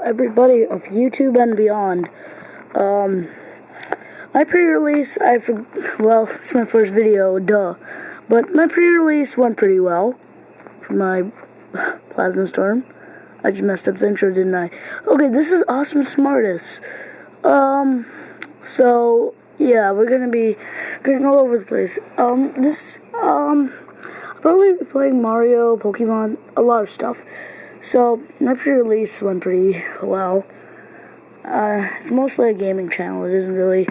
everybody of YouTube and beyond. Um, my pre-release, I well, it's my first video, duh. But my pre-release went pretty well for my Plasma Storm. I just messed up the intro, didn't I? Okay, this is Awesome Smartest. Um, so, yeah, we're gonna be going all over the place. Um, this, um, I'll probably be playing Mario, Pokemon, a lot of stuff. So, my pre-release went pretty well. Uh, it's mostly a gaming channel, it isn't really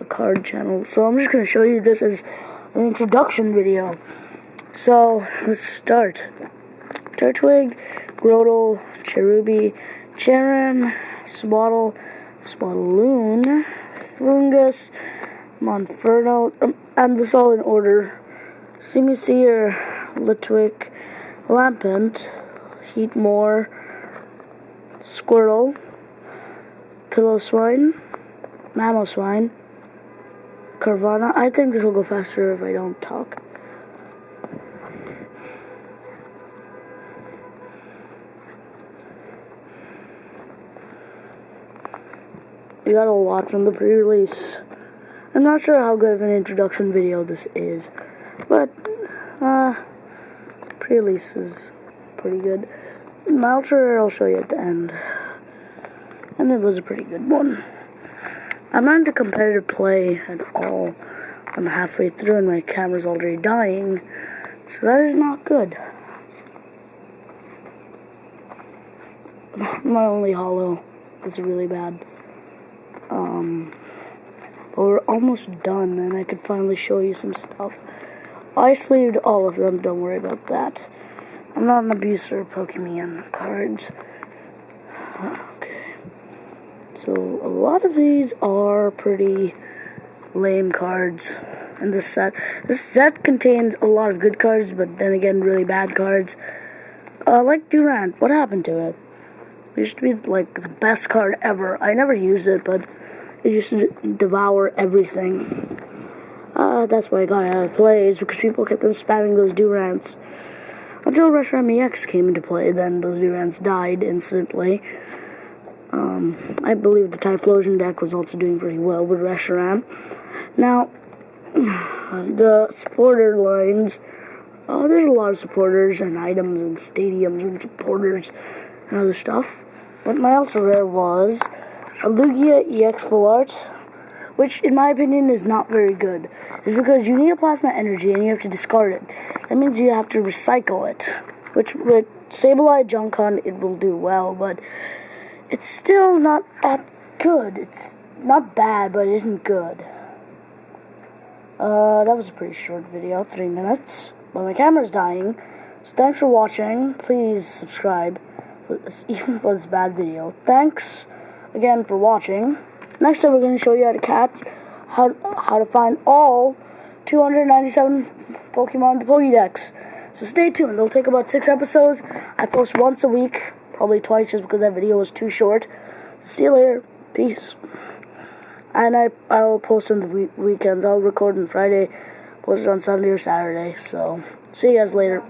a card channel. So I'm just going to show you this as an introduction video. So, let's start. Turtwig, Grotle, Cherubi, Cheren, Sewaddle, Swadloon, Foongus, Monferno, um, and this all in order. Simisear, Litwick, Lampent, Heatmor, Squirtle, Piloswine, Mamoswine, Carvanha. I think this will go faster if I don't talk. We got a lot from the pre-release. I'm not sure how good of an introduction video this is, but, uh, pre-release is pretty good. Ultra I'll show you at the end. And it was a pretty good one. I'm not into competitive play at all. I'm halfway through and my camera's already dying. So that is not good. My only hollow is really bad. Um, but we're almost done, and I could finally show you some stuff. I sleeved all of them, don't worry about that. I'm not an abuser of Pokemon cards. Okay. So, a lot of these are pretty lame cards in this set. This set contains a lot of good cards, but then again, really bad cards. Uh, like Durant, what happened to it? It used to be like the best card ever. I never used it, but it used to devour everything. Uh, that's why I got out of plays because people kept on spamming those Durants. Until Reshiram EX came into play, then those Durants died instantly. Um, I believe the Typhlosion deck was also doing pretty well with Reshiram. Now, the supporter lines, uh, there's a lot of supporters and items and stadiums and supporters and other stuff. But my ultra rare was a Lugia EX Full Art, which in my opinion is not very good. is because you need a plasma energy and you have to discard it. That means you have to recycle it. Which with Sableye Junk Hunt it will do well, but it's still not that good. It's not bad, but it isn't good. Uh, that was a pretty short video, three minutes. But my camera's dying. So thanks for watching. Please subscribe even for this bad video. Thanks again for watching. Next time we're going to show you how to catch, how, how to find all 297 Pokemon in the Pokédex. So stay tuned. It'll take about six episodes. I post once a week, probably twice just because that video was too short. See you later. Peace. And I, I'll post on the week weekends. I'll record on Friday, post it on Sunday or Saturday. So, see you guys later.